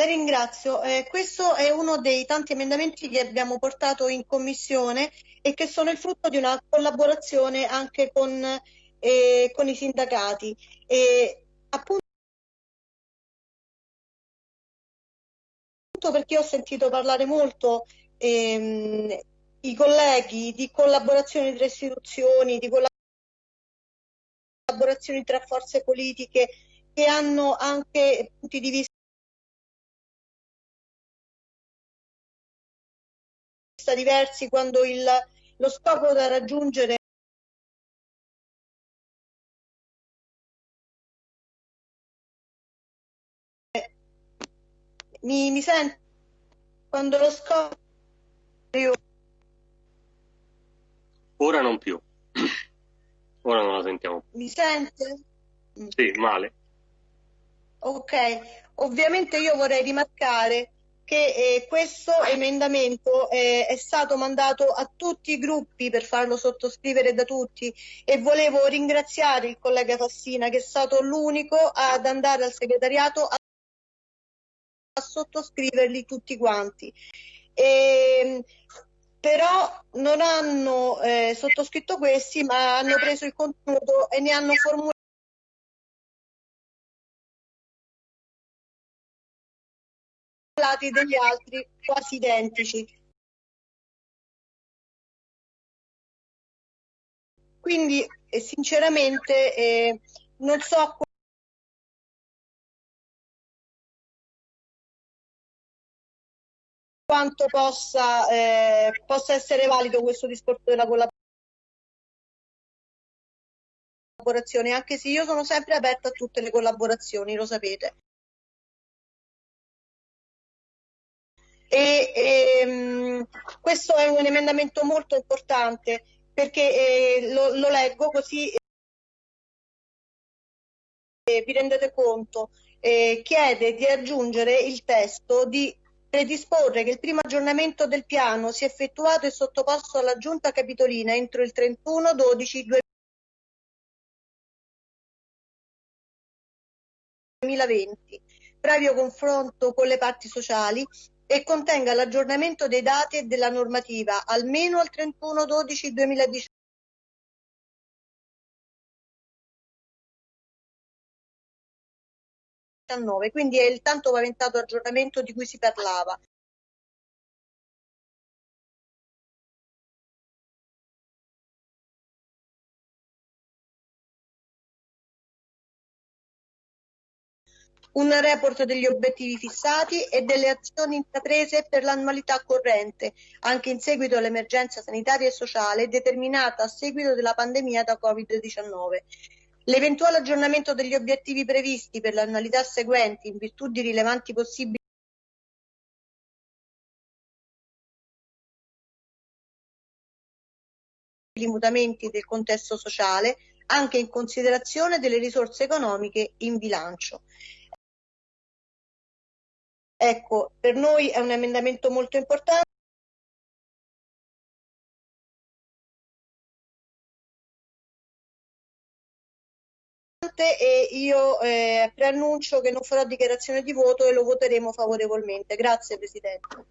La ringrazio. Eh, questo è uno dei tanti emendamenti che abbiamo portato in commissione e che sono il frutto di una collaborazione anche con, eh, con i sindacati. E, appunto perché ho sentito parlare molto ehm, i colleghi di collaborazione tra istituzioni, di collaborazioni tra forze politiche che hanno anche punti di vista diversi quando il, lo scopo da raggiungere mi, mi sente quando lo scopo ora non più. Ora non la sentiamo mi sente? sì male. Ok ovviamente io vorrei rimarcare che eh, questo emendamento eh, è stato mandato a tutti i gruppi per farlo sottoscrivere da tutti e volevo ringraziare il collega Fassina che è stato l'unico ad andare al segretariato a, a sottoscriverli tutti quanti. E, ehm, però non hanno eh, sottoscritto questi ma hanno preso il contenuto e ne hanno formulato degli altri quasi identici. Quindi eh, sinceramente eh, non so quanto possa, eh, possa essere valido questo discorso della collaborazione, anche se io sono sempre aperta a tutte le collaborazioni, lo sapete. E, e, ehm, questo è un emendamento molto importante perché eh, lo, lo, leggo così eh, vi rendete conto. Eh, chiede di aggiungere il testo di predisporre che il primo aggiornamento del piano sia effettuato e sottoposto alla Giunta Capitolina entro il 31 12 2020, previo confronto con le parti sociali e contenga l'aggiornamento dei dati e della normativa almeno al 31 12 2019 quindi è il tanto paventato aggiornamento di cui si parlava. Un report degli obiettivi fissati e delle azioni intraprese per l'annualità corrente, anche in seguito all'emergenza sanitaria e sociale determinata a seguito della pandemia da Covid-19. L'eventuale aggiornamento degli obiettivi previsti per l'annualità seguenti in virtù di rilevanti possibili mutamenti del contesto sociale, anche in considerazione delle risorse economiche in bilancio. Ecco, per noi è un emendamento molto importante. e io eh, preannuncio che non farò dichiarazione di voto e lo voteremo favorevolmente. Grazie Presidente.